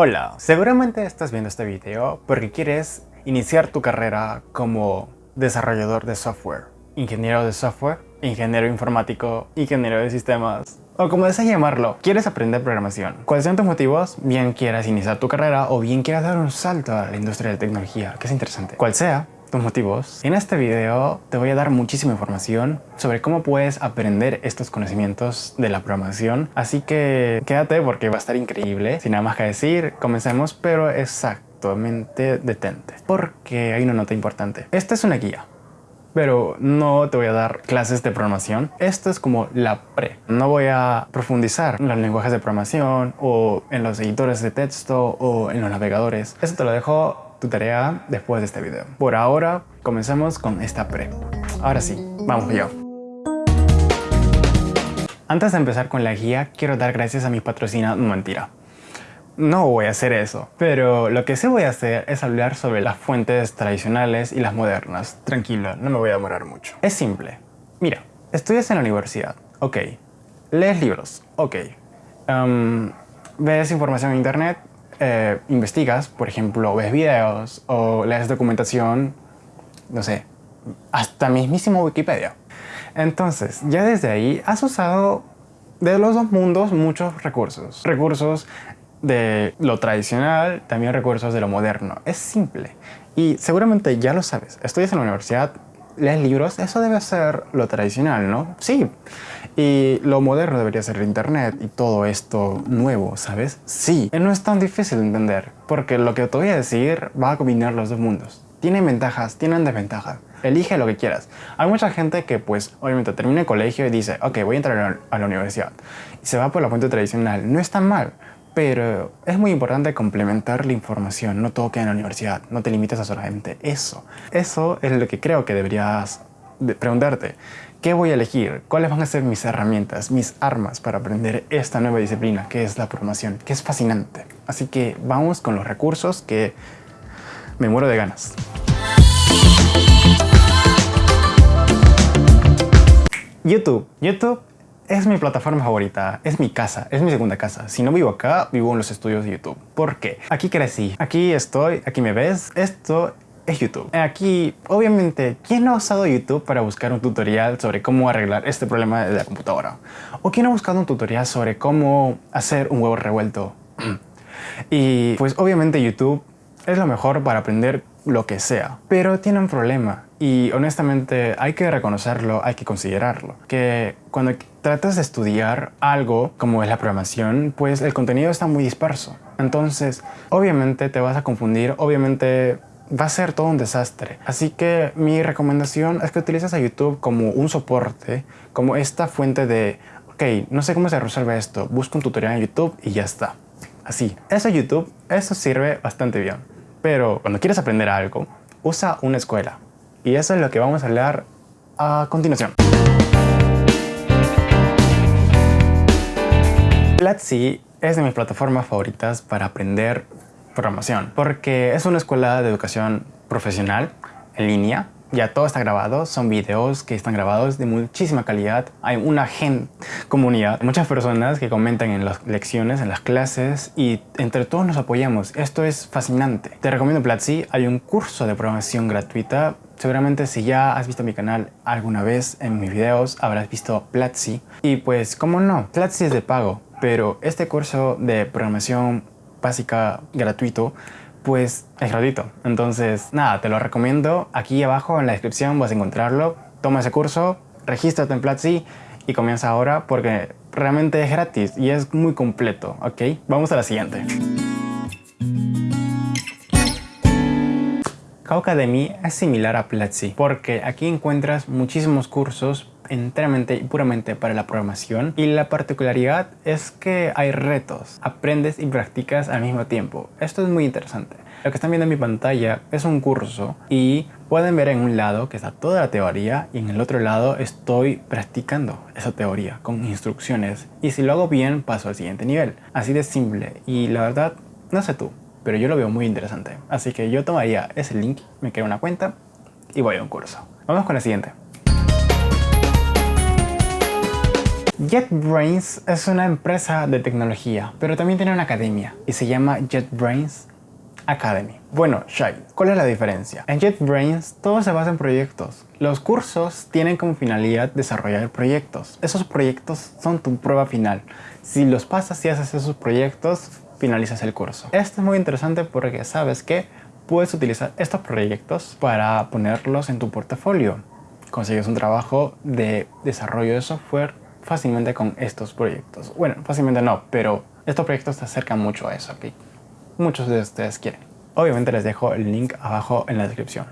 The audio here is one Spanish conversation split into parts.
Hola, seguramente estás viendo este video porque quieres iniciar tu carrera como desarrollador de software, ingeniero de software, ingeniero informático, ingeniero de sistemas, o como deseas llamarlo, quieres aprender programación. ¿Cuáles son tus motivos? Bien quieras iniciar tu carrera o bien quieras dar un salto a la industria de la tecnología, que es interesante. Cual sea, tus motivos. En este video te voy a dar muchísima información sobre cómo puedes aprender estos conocimientos de la programación. Así que quédate porque va a estar increíble. Sin nada más que decir, comencemos, pero exactamente detente. Porque hay una nota importante. Esta es una guía pero no te voy a dar clases de programación. Esto es como la pre. No voy a profundizar en los lenguajes de programación o en los editores de texto o en los navegadores. Eso te lo dejo tu tarea después de este video. Por ahora, comencemos con esta pre. Ahora sí, vamos yo. Antes de empezar con la guía, quiero dar gracias a mi patrocina No Mentira. No voy a hacer eso, pero lo que sí voy a hacer es hablar sobre las fuentes tradicionales y las modernas. Tranquilo, no me voy a demorar mucho. Es simple. Mira, estudias en la universidad, ok. Lees libros, ok. Um, ves información en internet, eh, investigas, por ejemplo, ves videos o lees documentación, no sé, hasta mismísimo Wikipedia. Entonces, ya desde ahí has usado de los dos mundos muchos recursos. Recursos de lo tradicional, también recursos de lo moderno. Es simple. Y seguramente ya lo sabes. Estudias en la universidad, lees libros, eso debe ser lo tradicional, ¿no? Sí. Y lo moderno debería ser el internet y todo esto nuevo, ¿sabes? Sí. No es tan difícil de entender, porque lo que te voy a decir va a combinar los dos mundos. Tienen ventajas, tienen desventajas. Elige lo que quieras. Hay mucha gente que pues obviamente termina el colegio y dice, ok, voy a entrar a la universidad. Y se va por la fuente tradicional. No es tan mal, pero es muy importante complementar la información. No todo queda en la universidad. No te limites a solamente eso. Eso es lo que creo que deberías preguntarte. ¿Qué voy a elegir? ¿Cuáles van a ser mis herramientas, mis armas para aprender esta nueva disciplina que es la programación? Que es fascinante. Así que vamos con los recursos que me muero de ganas. YouTube. YouTube es mi plataforma favorita, es mi casa, es mi segunda casa. Si no vivo acá, vivo en los estudios de YouTube. ¿Por qué? Aquí crecí, aquí estoy, aquí me ves. Esto es YouTube. Aquí, obviamente, ¿quién no ha usado YouTube para buscar un tutorial sobre cómo arreglar este problema de la computadora? ¿O quién ha buscado un tutorial sobre cómo hacer un huevo revuelto? y pues obviamente YouTube es lo mejor para aprender lo que sea. Pero tiene un problema y honestamente hay que reconocerlo, hay que considerarlo. Que cuando tratas de estudiar algo como es la programación, pues el contenido está muy disperso. Entonces, obviamente te vas a confundir, obviamente va a ser todo un desastre. Así que mi recomendación es que utilices a YouTube como un soporte, como esta fuente de, ok, no sé cómo se resuelve esto, busca un tutorial en YouTube y ya está. Así. Eso YouTube, eso sirve bastante bien. Pero cuando quieres aprender algo, usa una escuela. Y eso es lo que vamos a hablar a continuación. Platzi es de mis plataformas favoritas para aprender programación, porque es una escuela de educación profesional en línea. Ya todo está grabado, son videos que están grabados de muchísima calidad. Hay una gen comunidad, muchas personas que comentan en las lecciones, en las clases y entre todos nos apoyamos. Esto es fascinante. Te recomiendo Platzi, hay un curso de programación gratuita Seguramente si ya has visto mi canal alguna vez en mis videos habrás visto Platzi y pues cómo no, Platzi es de pago pero este curso de programación básica gratuito pues es gratuito. Entonces, nada, te lo recomiendo. Aquí abajo en la descripción vas a encontrarlo. Toma ese curso, regístrate en Platzi y comienza ahora porque realmente es gratis y es muy completo, ¿ok? Vamos a la siguiente. Academy es similar a Platzi porque aquí encuentras muchísimos cursos enteramente y puramente para la programación y la particularidad es que hay retos, aprendes y practicas al mismo tiempo. Esto es muy interesante. Lo que están viendo en mi pantalla es un curso y pueden ver en un lado que está toda la teoría y en el otro lado estoy practicando esa teoría con instrucciones y si lo hago bien paso al siguiente nivel. Así de simple y la verdad, no sé tú, pero yo lo veo muy interesante. Así que yo tomaría ese link, me creo una cuenta y voy a un curso. Vamos con la siguiente. JetBrains es una empresa de tecnología, pero también tiene una academia y se llama JetBrains Academy. Bueno, Shai, ¿cuál es la diferencia? En JetBrains todo se basa en proyectos. Los cursos tienen como finalidad desarrollar proyectos. Esos proyectos son tu prueba final. Si los pasas y haces esos proyectos, finalizas el curso. Esto es muy interesante porque sabes que puedes utilizar estos proyectos para ponerlos en tu portafolio. Consigues un trabajo de desarrollo de software fácilmente con estos proyectos. Bueno, fácilmente no, pero estos proyectos te acercan mucho a eso, ¿ok? Muchos de ustedes quieren. Obviamente les dejo el link abajo en la descripción.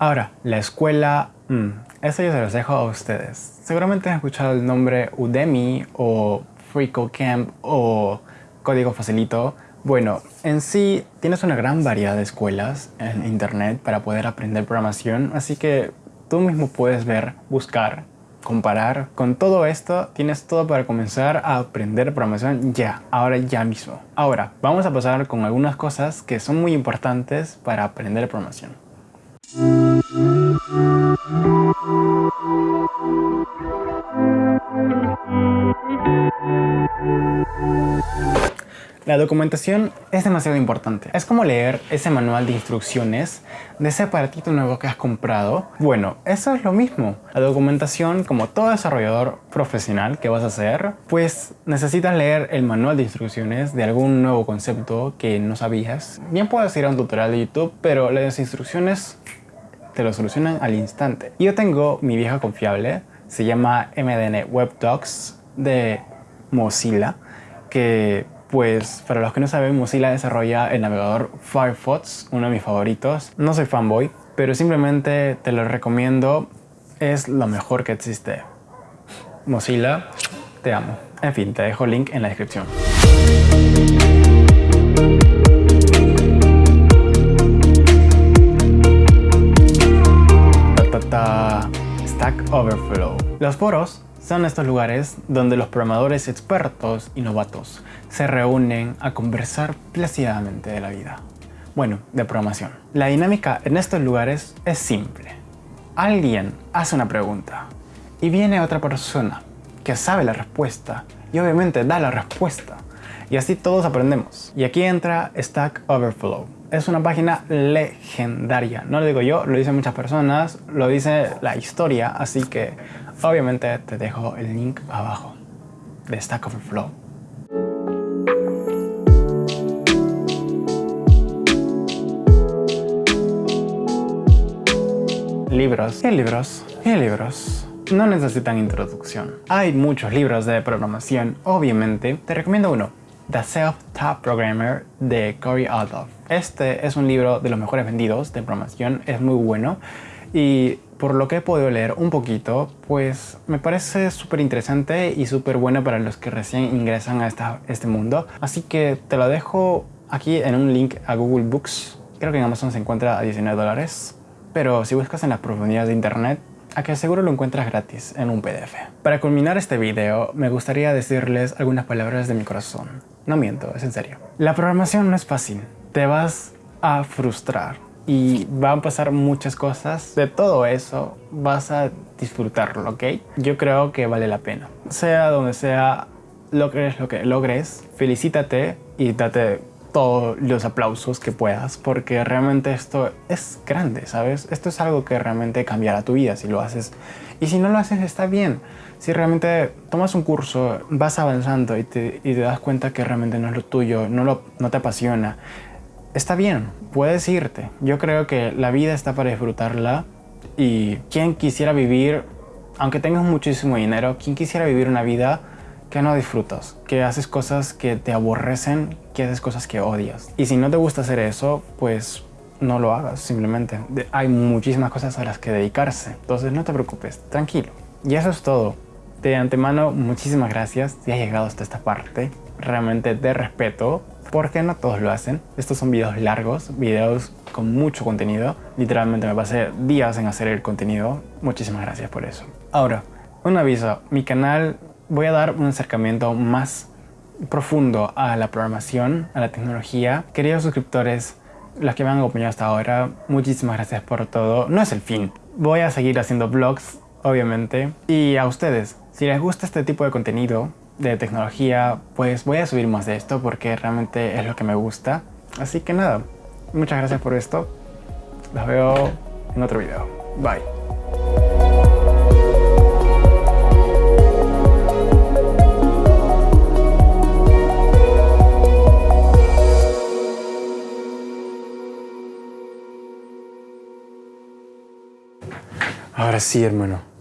Ahora, la escuela... Mmm, esto yo se los dejo a ustedes. Seguramente han escuchado el nombre Udemy o FreeCodeCamp o Código Facilito. Bueno, en sí tienes una gran variedad de escuelas en internet para poder aprender programación, así que tú mismo puedes ver, buscar, comparar. Con todo esto tienes todo para comenzar a aprender programación ya, ahora ya mismo. Ahora, vamos a pasar con algunas cosas que son muy importantes para aprender programación. La documentación es demasiado importante. Es como leer ese manual de instrucciones de ese aparatito nuevo que has comprado. Bueno, eso es lo mismo. La documentación, como todo desarrollador profesional que vas a hacer, pues necesitas leer el manual de instrucciones de algún nuevo concepto que no sabías. Bien puedes ir a un tutorial de YouTube, pero las instrucciones te lo solucionan al instante. Yo tengo mi vieja confiable, se llama MDN Web Docs de Mozilla, que pues para los que no saben, Mozilla desarrolla el navegador Firefox, uno de mis favoritos. No soy fanboy, pero simplemente te lo recomiendo. Es lo mejor que existe. Mozilla, te amo. En fin, te dejo el link en la descripción. Stack Overflow. Los foros son estos lugares donde los programadores expertos y novatos se reúnen a conversar plácidamente de la vida. Bueno, de programación. La dinámica en estos lugares es simple. Alguien hace una pregunta y viene otra persona que sabe la respuesta y obviamente da la respuesta. Y así todos aprendemos. Y aquí entra Stack Overflow. Es una página legendaria. No lo digo yo, lo dicen muchas personas, lo dice la historia, así que Obviamente te dejo el link abajo de Stack Overflow. Libros y libros y libros. No necesitan introducción. Hay muchos libros de programación, obviamente. Te recomiendo uno, The Self-Taught Programmer de Corey Adolph. Este es un libro de los mejores vendidos de programación, es muy bueno y por lo que he podido leer un poquito, pues me parece súper interesante y súper bueno para los que recién ingresan a este mundo. Así que te lo dejo aquí en un link a Google Books. Creo que en Amazon se encuentra a 19 dólares. Pero si buscas en las profundidades de internet, a que seguro lo encuentras gratis en un PDF. Para culminar este video, me gustaría decirles algunas palabras de mi corazón. No miento, es en serio. La programación no es fácil. Te vas a frustrar y van a pasar muchas cosas. De todo eso vas a disfrutarlo, ¿ok? Yo creo que vale la pena. Sea donde sea, logres lo que logres, felicítate y date todos los aplausos que puedas porque realmente esto es grande, ¿sabes? Esto es algo que realmente cambiará tu vida si lo haces. Y si no lo haces está bien. Si realmente tomas un curso, vas avanzando y te, y te das cuenta que realmente no es lo tuyo, no, lo, no te apasiona, está bien, puedes irte. Yo creo que la vida está para disfrutarla y quien quisiera vivir, aunque tengas muchísimo dinero, quien quisiera vivir una vida que no disfrutas, que haces cosas que te aborrecen, que haces cosas que odias. Y si no te gusta hacer eso, pues no lo hagas, simplemente. Hay muchísimas cosas a las que dedicarse, entonces no te preocupes, tranquilo. Y eso es todo. De antemano, muchísimas gracias si has llegado hasta esta parte. Realmente te respeto porque no todos lo hacen. Estos son videos largos, videos con mucho contenido. Literalmente me pasé días en hacer el contenido. Muchísimas gracias por eso. Ahora, un aviso. Mi canal voy a dar un acercamiento más profundo a la programación, a la tecnología. Queridos suscriptores, los que me han acompañado hasta ahora, muchísimas gracias por todo. No es el fin. Voy a seguir haciendo vlogs obviamente. Y a ustedes, si les gusta este tipo de contenido de tecnología, pues voy a subir más de esto porque realmente es lo que me gusta. Así que nada, muchas gracias por esto. Los veo en otro video. Bye. Ahora sí, hermano.